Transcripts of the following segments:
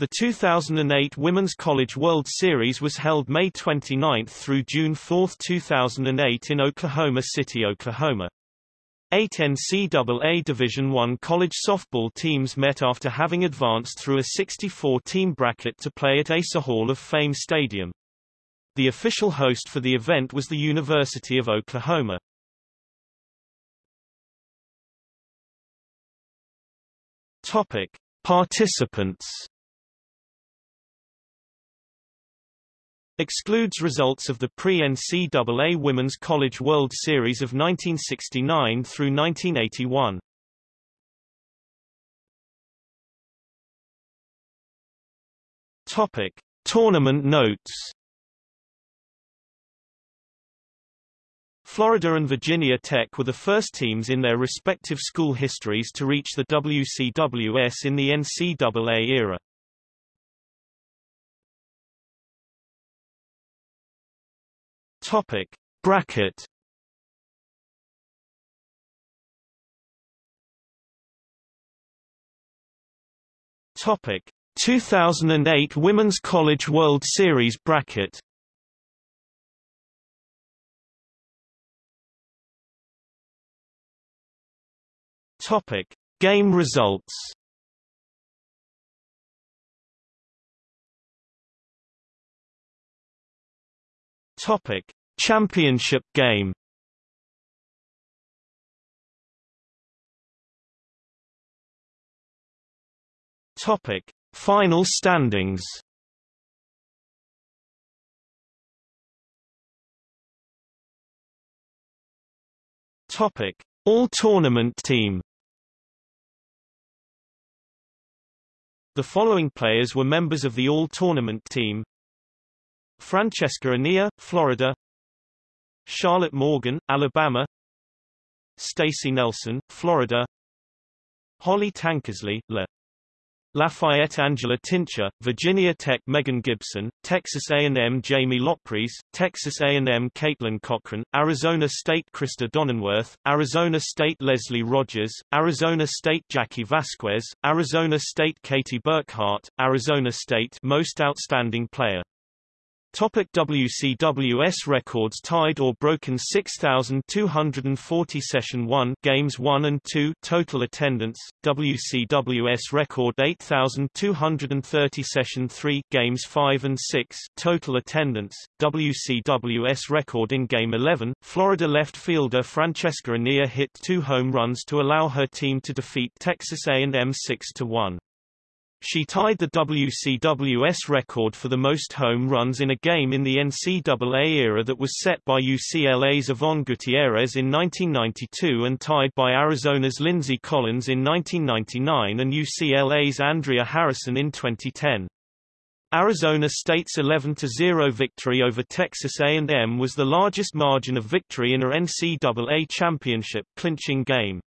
The 2008 Women's College World Series was held May 29 through June 4, 2008 in Oklahoma City, Oklahoma. Eight NCAA Division I college softball teams met after having advanced through a 64-team bracket to play at Asa Hall of Fame Stadium. The official host for the event was the University of Oklahoma. Topic: Participants Excludes results of the pre-NCAA Women's College World Series of 1969 through 1981. Topic: Tournament notes. Florida and Virginia Tech were the first teams in their respective school histories to reach the WCWS in the NCAA era. Topic Bracket. Topic 2008 Women's College World Series bracket. Topic Game results. Topic: Championship game. Topic: Final standings. Topic: All tournament team. The following players were members of the All-Tournament team Francesca Enea, Florida Charlotte Morgan, Alabama. Stacey Nelson, Florida. Holly Tankersley, La Lafayette Angela Tincher, Virginia Tech Megan Gibson, Texas A&M Jamie Lobpries, Texas A&M Caitlin Cochran, Arizona State Krista Donnenwirth, Arizona State Leslie Rogers, Arizona State Jackie Vasquez, Arizona State Katie Burkhart, Arizona State Most Outstanding Player Topic WCWS records tied or broken 6240 session 1 games 1 and 2 total attendance WCWS record 8230 session 3 games 5 and 6 total attendance WCWS record in game 11 Florida left fielder Francesca Enea hit two home runs to allow her team to defeat Texas A&M 6 to 1 she tied the WCWS record for the most home runs in a game in the NCAA era that was set by UCLA's Yvonne Gutierrez in 1992 and tied by Arizona's Lindsey Collins in 1999 and UCLA's Andrea Harrison in 2010. Arizona State's 11-0 victory over Texas A&M was the largest margin of victory in a NCAA championship clinching game.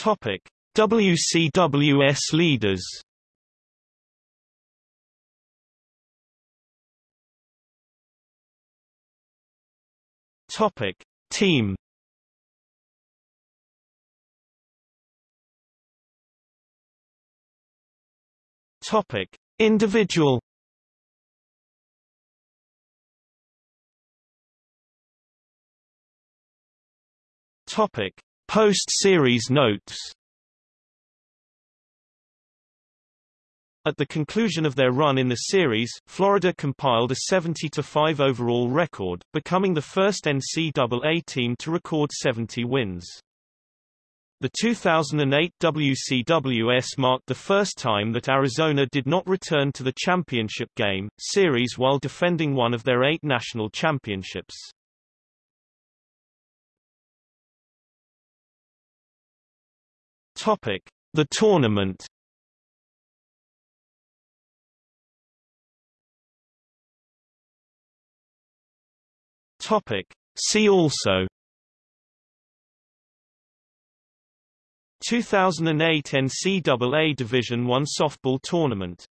Topic: WCWS leaders. Topic: Team. Topic: Individual. Topic: Post-series notes At the conclusion of their run in the series, Florida compiled a 70-5 overall record, becoming the first NCAA team to record 70 wins. The 2008 WCWS marked the first time that Arizona did not return to the championship game, series while defending one of their eight national championships. Topic: The tournament. Topic: See also. 2008 NCAA Division I softball tournament